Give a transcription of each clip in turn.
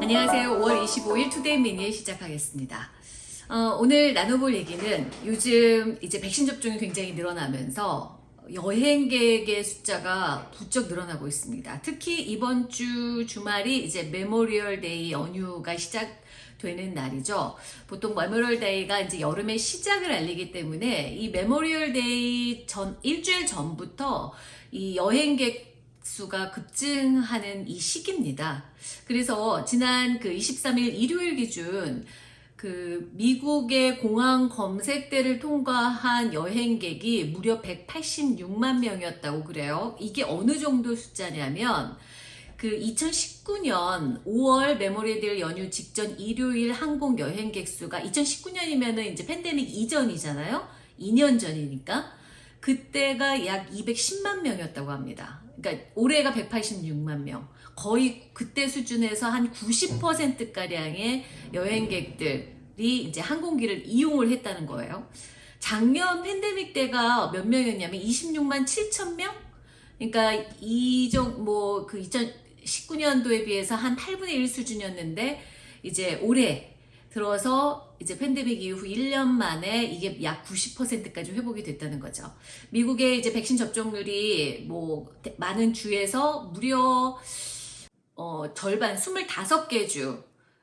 안녕하세요. 5월 25일 투데이 미니 시작하겠습니다. 어, 오늘 나눠볼 얘기는 요즘 이제 백신 접종이 굉장히 늘어나면서 여행객의 숫자가 부쩍 늘어나고 있습니다. 특히 이번 주 주말이 이제 Memorial Day 연휴가 시작 되는 날이죠. 보통 Memorial Day가 이제 여름의 시작을 알리기 때문에 이 Memorial Day 전 일주일 전부터 이 여행객 수가 급증하는 이 시기입니다. 그래서 지난 그 23일 일요일 기준 그 미국의 공항 검색대를 통과한 여행객이 무려 186만 명이었다고 그래요. 이게 어느 정도 숫자냐면 그 2019년 5월 Memorial Day 연휴 직전 일요일 항공 여행객 수가 2019년이면은 이제 팬데믹 이전이잖아요. 2년 전이니까 그때가 약 210만 명이었다고 합니다. 그러니까 올해가 186만 명. 거의 그때 수준에서 한 90%가량의 여행객들이 이제 항공기를 이용을 했다는 거예요. 작년 팬데믹 때가 몇 명이었냐면 26만 7천 명? 그러니까 이정 뭐그 2019년도에 비해서 한 8분의 1 수준이었는데 이제 올해 들어서 이제 팬데믹 이후 1년 만에 이게 약 90%까지 회복이 됐다는 거죠. 미국의 이제 백신 접종률이 뭐 많은 주에서 무려 어 절반 25개 주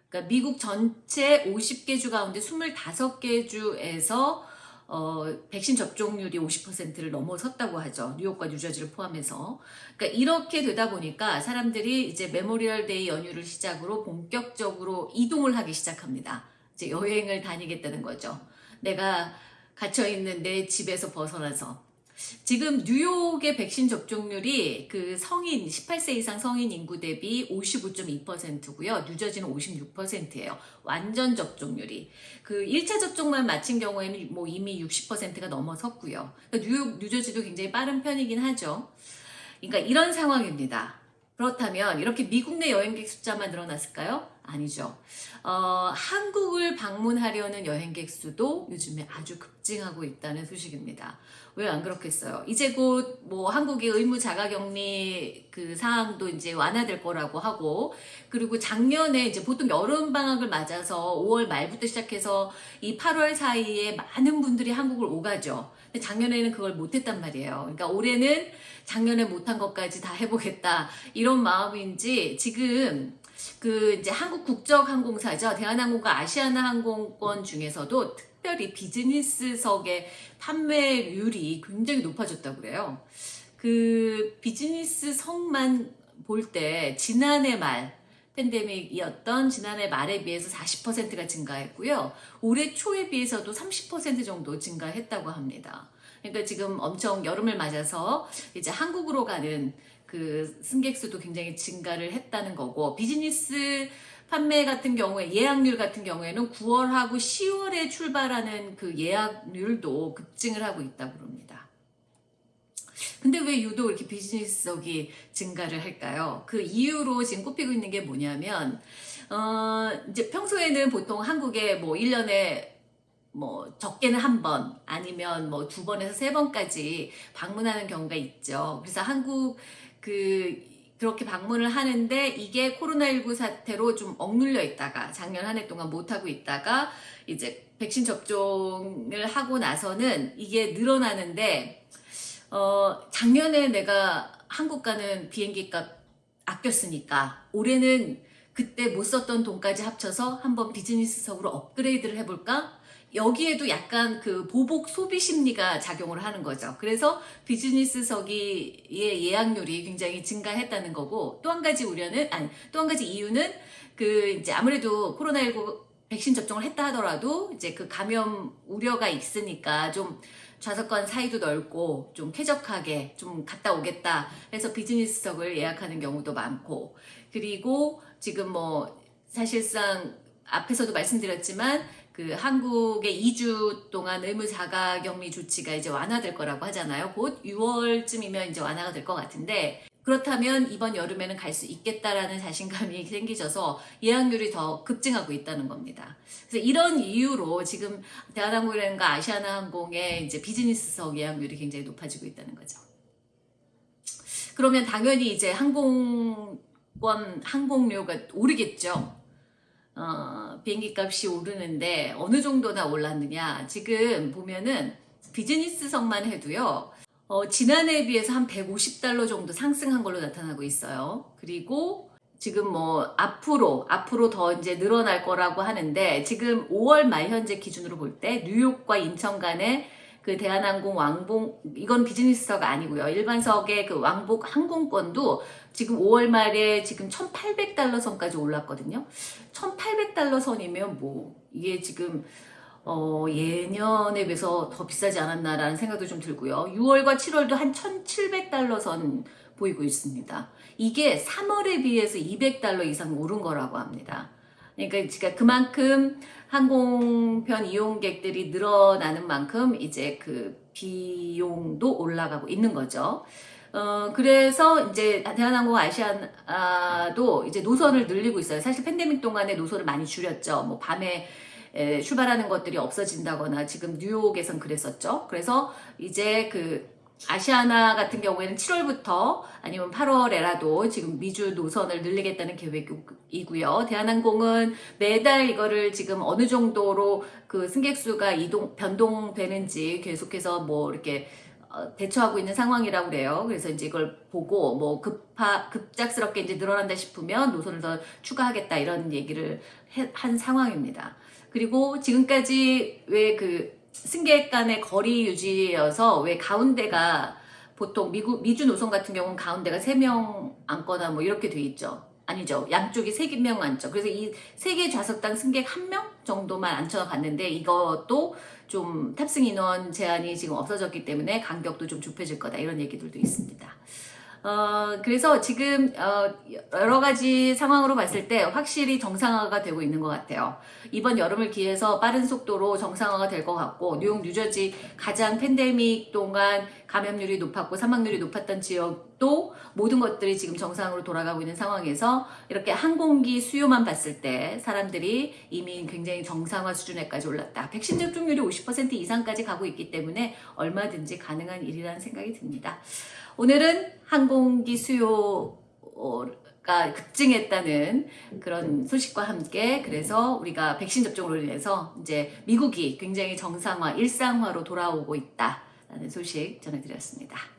그러니까 미국 전체 50개 주 가운데 25개 주에서 어, 백신 접종률이 50%를 넘어섰다고 하죠. 뉴욕과 뉴저지를 포함해서. 그러니까 이렇게 되다 보니까 사람들이 이제 Memorial Day 연휴를 시작으로 본격적으로 이동을 하기 시작합니다. 이제 여행을 다니겠다는 거죠. 내가 갇혀있는 내 집에서 벗어나서. 지금 뉴욕의 백신 접종률이 그 성인 18세 이상 성인 인구 대비 55.2%고요. 뉴저지는 56%예요. 완전 접종률이. 그 1차 접종만 마친 경우에는 뭐 이미 60%가 넘어섰고요. 그러니까 뉴욕, 뉴저지도 굉장히 빠른 편이긴 하죠. 그러니까 이런 상황입니다. 그렇다면 이렇게 미국 내 여행객 숫자만 늘어났을까요? 아니죠. 어, 한국을 방문하려는 여행객 수도 요즘에 아주 급증하고 있다는 소식입니다. 왜 안 그렇겠어요? 이제 곧 뭐 한국의 의무 자가격리 그 사항도 이제 완화될 거라고 하고 그리고 작년에 이제 보통 여름 방학을 맞아서 5월 말부터 시작해서 이 8월 사이에 많은 분들이 한국을 오가죠. 근데 작년에는 그걸 못했단 말이에요. 그러니까 올해는 작년에 못한 것까지 다 해보겠다 이런 마음인지 지금 그 이제 한국 국적 항공사죠. 대한항공과 아시아나 항공권 중에서도 특별히 비즈니스석의 판매율이 굉장히 높아졌다고 그래요. 그 비즈니스석만 볼 때 지난해 말 팬데믹이었던 지난해 말에 비해서 40%가 증가했고요. 올해 초에 비해서도 30% 정도 증가했다고 합니다. 그러니까 지금 엄청 여름을 맞아서 이제 한국으로 가는 그 승객 수도 굉장히 증가를 했다는 거고 비즈니스 판매 같은 경우에 예약률 같은 경우에는 9월하고 10월에 출발하는 그 예약률도 급증을 하고 있다고 그럽니다. 근데 왜 유독 이렇게 비즈니스석이 증가를 할까요? 그 이유로 지금 꼽히고 있는 게 뭐냐면 어 이제 평소에는 보통 한국에 뭐 1년에 뭐 적게는 한 번 아니면 뭐 두 번에서 세 번까지 방문하는 경우가 있죠. 그래서 한국 그 그렇게 방문을 하는데 이게 코로나19 사태로 좀 억눌려 있다가 작년 한 해 동안 못하고 있다가 이제 백신 접종을 하고 나서는 이게 늘어나는데 어 작년에 내가 한국 가는 비행기 값 아꼈으니까 올해는 그때 못 썼던 돈까지 합쳐서 한번 비즈니스석으로 업그레이드를 해볼까? 여기에도 약간 그 보복 소비 심리가 작용을 하는 거죠. 그래서 비즈니스석의 예약률이 굉장히 증가했다는 거고 또 한 가지 우려는 아니 또 한 가지 이유는 그 이제 아무래도 코로나19 백신 접종을 했다 하더라도 이제 그 감염 우려가 있으니까 좀 좌석권 사이도 넓고 좀 쾌적하게 좀 갔다 오겠다 해서 비즈니스석을 예약하는 경우도 많고 그리고 지금 뭐 사실상 앞에서도 말씀드렸지만 그 한국의 2주 동안 의무 자가 격리 조치가 이제 완화될 거라고 하잖아요. 곧 6월쯤이면 이제 완화가 될 것 같은데 그렇다면 이번 여름에는 갈 수 있겠다라는 자신감이 생기셔서 예약률이 더 급증하고 있다는 겁니다. 그래서 이런 이유로 지금 대한항공이라든가 아시아나항공의 이제 비즈니스석 예약률이 굉장히 높아지고 있다는 거죠. 그러면 당연히 이제 항공권 항공료가 오르겠죠. 어, 비행기 값이 오르는데 어느 정도나 올랐느냐? 지금 보면은 비즈니스석만 해도요. 어, 지난해에 비해서 한 150달러 정도 상승한 걸로 나타나고 있어요. 그리고 지금 뭐 앞으로 앞으로 더 이제 늘어날 거라고 하는데 지금 5월 말 현재 기준으로 볼 때 뉴욕과 인천 간의 그 대한항공 왕복 이건 비즈니스석 아니고요. 일반석의 그 왕복 항공권도 지금 5월 말에 지금 1,800달러 선까지 올랐거든요. 1,800달러 선이면 뭐 이게 지금 어, 예년에 비해서 더 비싸지 않았나라는 생각도 좀 들고요. 6월과 7월도 한 1,700달러 선 보이고 있습니다. 이게 3월에 비해서 200달러 이상 오른 거라고 합니다. 그러니까 그만큼 항공편 이용객들이 늘어나는 만큼 이제 그 비용도 올라가고 있는 거죠. 어, 그래서 이제 대한항공 아시아도 이제 노선을 늘리고 있어요. 사실 팬데믹 동안에 노선을 많이 줄였죠. 뭐 밤에 에, 출발하는 것들이 없어진다거나 지금 뉴욕에선 그랬었죠. 그래서 이제 그 아시아나 같은 경우에는 7월부터 아니면 8월에라도 지금 미주 노선을 늘리겠다는 계획이고요. 대한항공은 매달 이거를 지금 어느 정도로 그 승객 수가 이동 변동되는지 계속해서 뭐 이렇게 어, 대처하고 있는 상황이라고 그래요. 그래서 이제 이걸 보고 뭐 급하 급작스럽게 이제 늘어난다 싶으면 노선을 더 추가하겠다 이런 얘기를 해, 한 상황입니다. 그리고 지금까지 왜그 승객 간의 거리 유지여서 왜 가운데가 보통 미국 미주 노선 같은 경우는 가운데가 3명 앉거나 뭐 이렇게 돼 있죠. 아니죠. 양쪽이 3명 앉죠. 그래서 이 세 개 좌석당 승객 1명 정도만 앉혀 갔는데 이것도 좀 탑승 인원 제한이 지금 없어졌기 때문에 간격도 좀 좁혀질 거다 이런 얘기들도 있습니다. 어, 그래서 지금 어, 여러 가지 상황으로 봤을 때 확실히 정상화가 되고 있는 것 같아요. 이번 여름을 기해서 빠른 속도로 정상화가 될 것 같고 뉴욕, 뉴저지 가장 팬데믹 동안 감염률이 높았고 사망률이 높았던 지역 도 모든 것들이 지금 정상으로 돌아가고 있는 상황에서 이렇게 항공기 수요만 봤을 때 사람들이 이미 굉장히 정상화 수준에까지 올랐다. 백신 접종률이 50% 이상까지 가고 있기 때문에 얼마든지 가능한 일이라는 생각이 듭니다. 오늘은 항공기 수요가 급증했다는 그런 소식과 함께 그래서 우리가 백신 접종으로 인해서 이제 미국이 굉장히 정상화, 일상화로 돌아오고 있다라는 소식 전해드렸습니다.